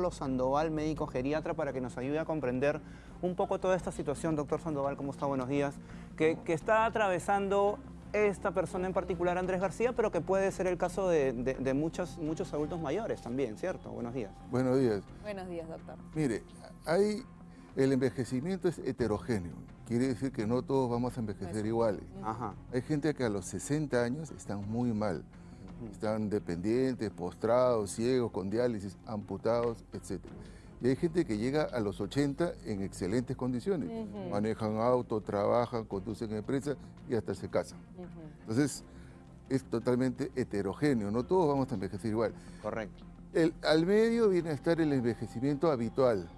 Carlos Sandoval, médico geriatra, para que nos ayude a comprender un poco toda esta situación. Doctor Sandoval, ¿cómo está? Buenos días. Que, que está atravesando esta persona en particular, Andrés García, pero que puede ser el caso de, de, muchos, muchos adultos mayores también, ¿cierto? Buenos días. Buenos días. Buenos días, doctor. Mire, hay, el envejecimiento es heterogéneo. Quiere decir que no todos vamos a envejecer iguales. Ajá. Hay gente que a los 60 años están muy mal. Están dependientes, postrados, ciegos, con diálisis, amputados, etc. Y hay gente que llega a los 80 en excelentes condiciones. Manejan auto, trabajan, conducen empresas y hasta se casan. Entonces, es totalmente heterogéneo. No todos vamos a envejecer igual. Correcto. El, al medio viene a estar el envejecimiento habitual,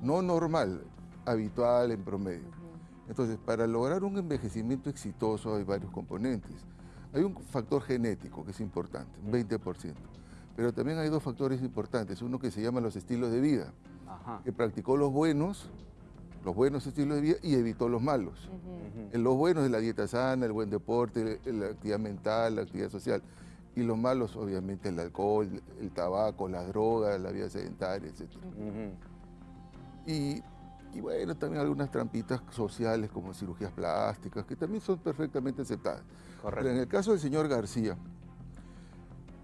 no normal, habitual en promedio. Entonces, para lograr un envejecimiento exitoso hay varios componentes. Hay un factor genético que es importante, un 20%. Pero también hay dos factores importantes. Uno que se llama los estilos de vida, que practicó los buenos, los buenos estilos de vida y evitó los malos. En los buenos es la dieta sana, el buen deporte, la actividad mental, la actividad social. Y los malos, obviamente, el alcohol, el tabaco, las drogas, la vida sedentaria, etc. y, y, bueno, también algunas trampitas sociales como cirugías plásticas, que también son perfectamente aceptadas. Pero en el caso del señor García,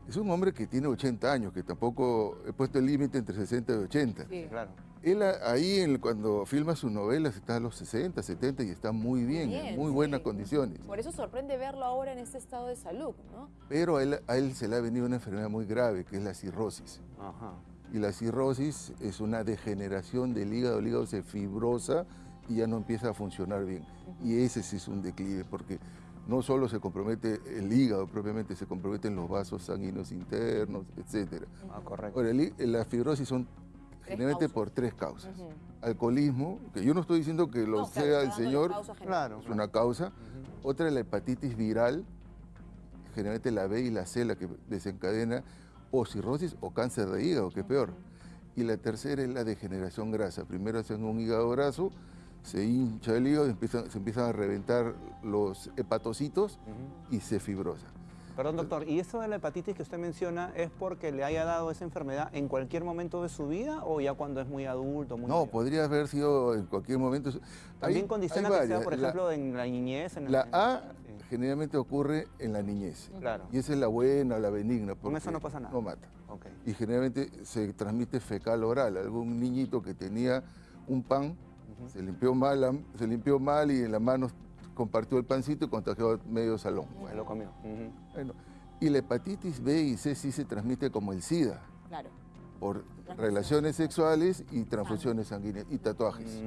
es un hombre que tiene 80 años, que tampoco he puesto el límite entre 60 y 80. Sí, claro. Él ahí cuando filma sus novelas está a los 60, 70 y está muy bien, en muy buenas condiciones. Por eso sorprende verlo ahora en este estado de salud, ¿no? Pero a él, a él se le ha venido una enfermedad muy grave, que es la cirrosis. Ajá. Y la cirrosis es una degeneración del hígado, el hígado se fibrosa y ya no empieza a funcionar bien. Y ese sí es un declive, porque no solo se compromete el hígado propiamente, se comprometen los vasos sanguíneos internos, etc. Ah, correcto. Ahora, la fibrosis son generalmente por tres causas. Alcoholismo, que yo no estoy diciendo que lo sea el señor, claro, es una causa. Otra es la hepatitis viral, generalmente la B y la C la que desencadena o cirrosis o cáncer de hígado, que es peor. Y la tercera es la degeneración grasa. Primero hacen un hígado graso, se hincha el hígado, se empiezan a reventar los hepatocitos y se fibrosa. Perdón, doctor, ¿y eso de la hepatitis que usted menciona es porque le haya dado esa enfermedad en cualquier momento de su vida o ya cuando es muy adulto? Muy no, podría haber sido en cualquier momento. También condiciona que sea, por ejemplo, en la niñez. En la, A generalmente ocurre en la niñez. Claro. Y esa es la buena, la benigna. Con eso no pasa nada. No mata. Y generalmente se transmite fecal oral. Algún niñito que tenía un pan se, limpió mal, se limpió mal y en las manos compartió el pancito y contagió medio salón. Bueno, lo comió. bueno, y la hepatitis B y C sí se transmite como el SIDA. Claro. Por relaciones sexuales y transfusiones sanguíneas y tatuajes.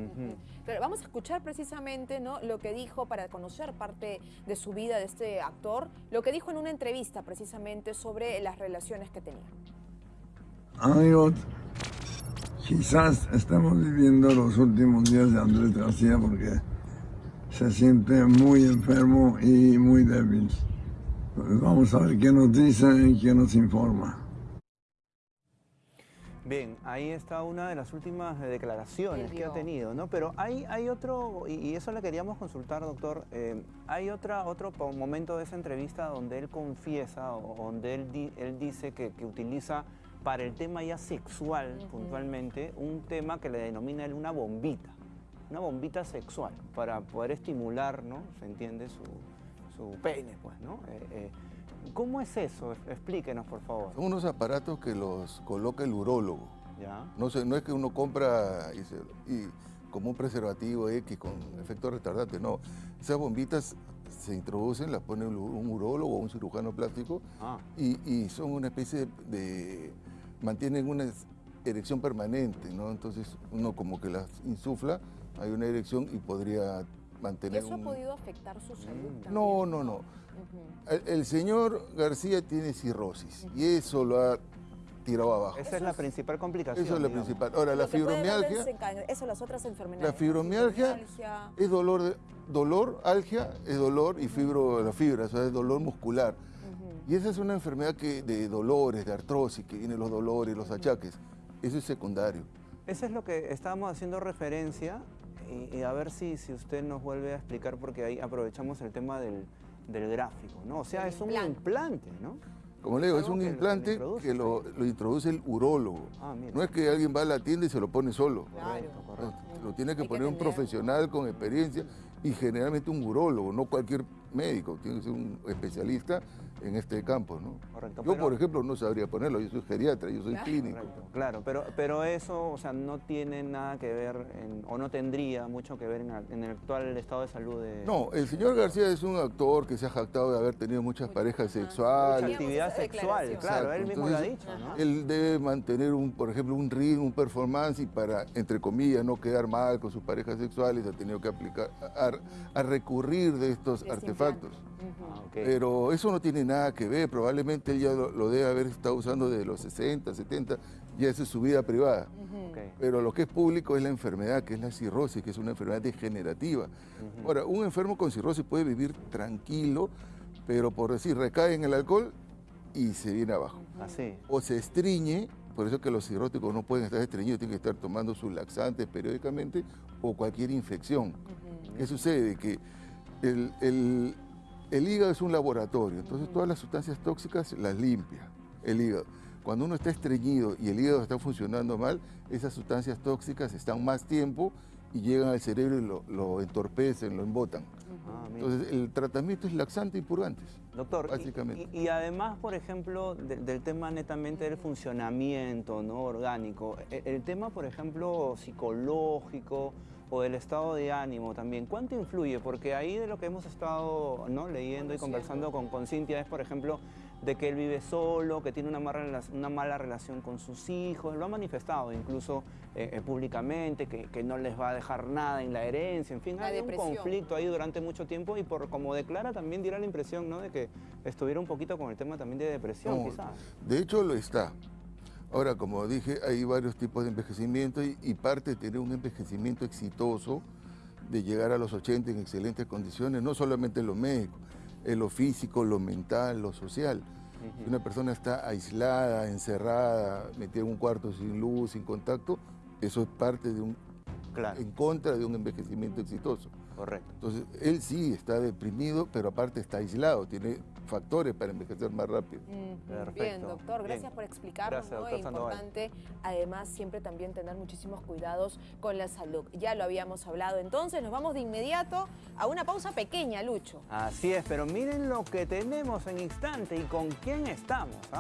Pero vamos a escuchar precisamente ¿no? lo que dijo para conocer parte de su vida de este actor, lo que dijo en una entrevista precisamente sobre las relaciones que tenía. Amigos, Quizás estamos viviendo los últimos días de Andrés García porque se siente muy enfermo y muy débil. Pues vamos a ver qué nos dice y qué nos informa. Bien, ahí está una de las últimas declaraciones que ha tenido, ¿no? Pero hay, hay otro, y eso le queríamos consultar, doctor, eh, hay otra, otro momento de esa entrevista donde él confiesa o donde él, él dice que, que utiliza para el tema ya sexual, puntualmente, un tema que le denomina él una bombita, una bombita sexual, para poder estimular, ¿no? Se entiende su, su pene, pues, ¿no? Eh, eh, ¿Cómo es eso? Explíquenos, por favor. Son unos aparatos que los coloca el urólogo. ¿Ya? No, no es que uno compra y, como un preservativo X con efecto retardante, no. Esas bombitas se introducen, las pone un urólogo o un cirujano plástico ah. y, son una especie de mantienen una erección permanente, ¿no? Entonces uno como que las insufla, hay una erección y podría mantener ¿Eso ha podido afectar su salud también? No, no, no. el, señor García tiene cirrosis y eso lo ha tirado abajo. Esa es la principal complicación. Eso es la principal. Ahora, la fibromialgia... Eso, las otras enfermedades. La fibromialgia, es dolor, de, dolor, algia, es dolor y fibro, la fibra, o sea, es dolor muscular. Y esa es una enfermedad que, de dolores, de artrosis, que vienen los dolores, los achaques. Eso es secundario. Eso es lo que estábamos haciendo referencia y, a ver si, si usted nos vuelve a explicar porque ahí aprovechamos el tema del, gráfico, ¿no? O sea, es un implante, ¿no? Como le digo, es un implante que, lo, introduce el urólogo. Ah, no es que alguien va a la tienda y se lo pone solo. Claro. Lo tiene que poner un profesional con experiencia y generalmente un urólogo, no cualquier médico, tiene que ser un especialista en este campo. ¿no? yo, por ejemplo, no sabría ponerlo, yo soy geriatra, yo soy clínico. claro, pero, pero eso o sea, no tiene nada que ver, o no tendría mucho que ver en, el actual estado de salud de... No, el señor García es un actor que se ha jactado de haber tenido muchas parejas sexuales. Mucha actividad sexual, claro, él mismo lo ha dicho. Él debe mantener, un, por ejemplo, un ritmo, un performance y para, entre comillas, no quedar mal con sus parejas sexuales, ha tenido que aplicar, a, recurrir de estos artefactos. Ah, pero eso no tiene nada que ver, probablemente él ya lo, debe haber estado usando desde los 60, 70, ya esa es su vida privada. Pero lo que es público es la enfermedad, que es la cirrosis, que es una enfermedad degenerativa. Ahora, un enfermo con cirrosis puede vivir tranquilo, pero por decir, recae en el alcohol y se viene abajo. Así. O se estriñe, por eso que los cirróticos no pueden estar estreñidos, tienen que estar tomando sus laxantes periódicamente o cualquier infección. ¿Qué sucede? Que el el hígado es un laboratorio, entonces todas las sustancias tóxicas las limpia el hígado. Cuando uno está estreñido y el hígado está funcionando mal, esas sustancias tóxicas están más tiempo y llegan al cerebro y lo, entorpecen, lo embotan. Ah, entonces el tratamiento es laxante y purgante. Doctor, básicamente. Y, además, por ejemplo, del tema netamente del funcionamiento ¿no? orgánico, el, el tema, por ejemplo, psicológico, o del estado de ánimo también. ¿Cuánto influye? Porque ahí de lo que hemos estado ¿no? leyendo y conversando con, con Cintia es, por ejemplo, de que él vive solo, que tiene una mala, una mala relación con sus hijos, lo ha manifestado incluso eh, eh, públicamente, que, no les va a dejar nada en la herencia, en fin, hay un conflicto ahí durante mucho tiempo y por como declara también dirá la impresión ¿no? de que estuviera un poquito con el tema también de depresión quizás. De hecho lo está, Ahora, como dije, hay varios tipos de envejecimiento y, parte de tener un envejecimiento exitoso, de llegar a los 80 en excelentes condiciones, no solamente en lo médico, en lo físico, lo mental, lo social. Si una persona está aislada, encerrada, metida en un cuarto sin luz, sin contacto, eso es parte de un... en contra de un envejecimiento exitoso. Correcto. Entonces, él sí está deprimido, pero aparte está aislado, tiene factores para envejecer más rápido. Bien, doctor, gracias por explicarnos. Es importante, además, siempre también tener muchísimos cuidados con la salud. Ya lo habíamos hablado, entonces nos vamos de inmediato a una pausa pequeña, Lucho. Así es, pero miren lo que tenemos en instante y con quién estamos. ¿ah?